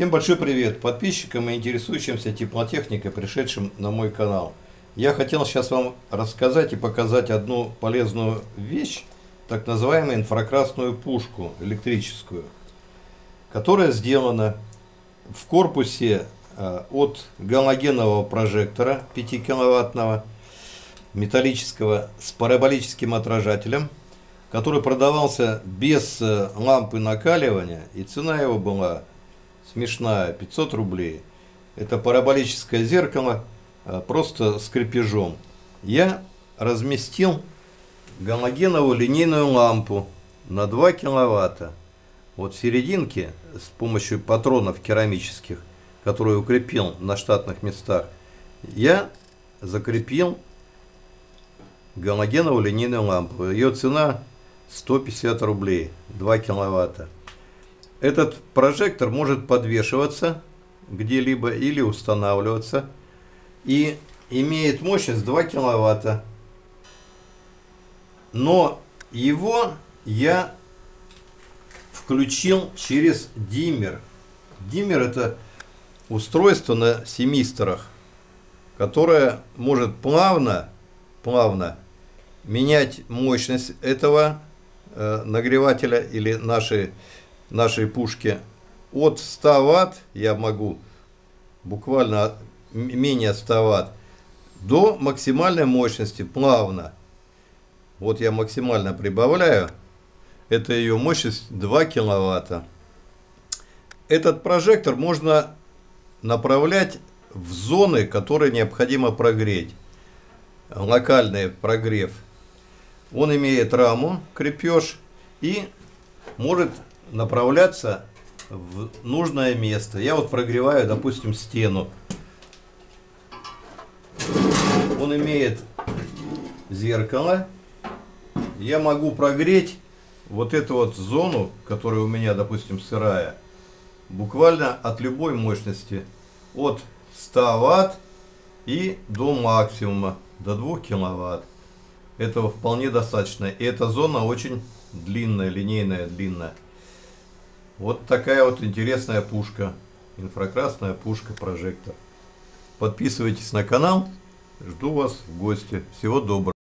Всем большой привет подписчикам и интересующимся теплотехникой, пришедшим на мой канал. Я хотел сейчас вам рассказать и показать одну полезную вещь, так называемую инфракрасную пушку электрическую, которая сделана в корпусе э, от галогенового прожектора 5 киловаттного металлического с параболическим отражателем, который продавался без э, лампы накаливания, и цена его была смешная, 500 рублей. Это параболическое зеркало, а, просто с крепежом. Я разместил галогеновую линейную лампу на 2 киловатта. Вот в серединке с помощью патронов керамических, которые укрепил на штатных местах, я закрепил галогеновую линейную лампу. Ее цена 150 рублей, 2 киловатта. Этот прожектор может подвешиваться где-либо или устанавливаться и имеет мощность 2 киловатта. Но его я включил через диммер. Диммер это устройство на семисторах, которое может плавно, плавно менять мощность этого э, нагревателя или нашей нашей пушки от 100 ватт я могу буквально менее 100 ватт до максимальной мощности плавно. Вот я максимально прибавляю. Это ее мощность 2 киловатта. Этот прожектор можно направлять в зоны, которые необходимо прогреть. Локальный прогрев. Он имеет раму, крепеж и может направляться в нужное место. Я вот прогреваю, допустим, стену. Он имеет зеркало. Я могу прогреть вот эту вот зону, которая у меня, допустим, сырая, буквально от любой мощности. От 100 ватт и до максимума, до 2 киловатт. Этого вполне достаточно. И эта зона очень длинная, линейная, длинная. Вот такая вот интересная пушка. Инфракрасная пушка прожектор. Подписывайтесь на канал. Жду вас в гости. Всего доброго.